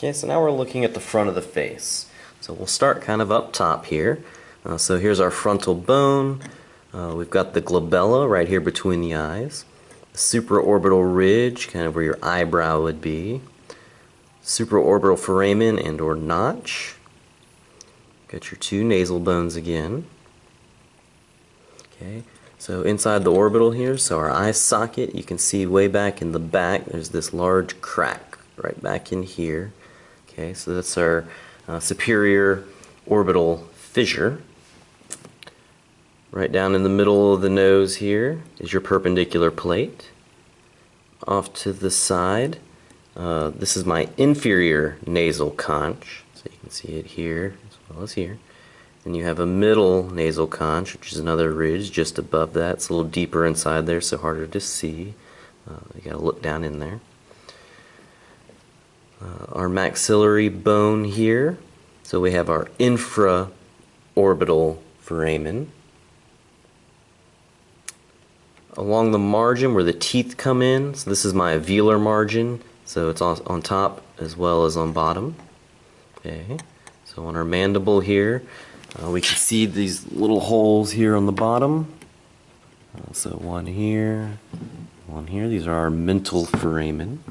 Okay, so now we're looking at the front of the face. So we'll start kind of up top here. Uh, so here's our frontal bone. Uh, we've got the glabella right here between the eyes. The supraorbital ridge, kind of where your eyebrow would be. Supraorbital foramen and or notch. Got your two nasal bones again. Okay, so inside the orbital here, so our eye socket, you can see way back in the back, there's this large crack right back in here. Okay, so that's our uh, superior orbital fissure. Right down in the middle of the nose here is your perpendicular plate. Off to the side, uh, this is my inferior nasal conch. So you can see it here as well as here. And you have a middle nasal conch, which is another ridge just above that. It's a little deeper inside there, so harder to see. Uh, you gotta look down in there. Uh, our maxillary bone here. So we have our infraorbital foramen. Along the margin where the teeth come in, so this is my alveolar margin, so it's on, top as well as on bottom. Okay, so on our mandible here, uh, we can see these little holes here on the bottom. So one here, one here, these are our mental foramen.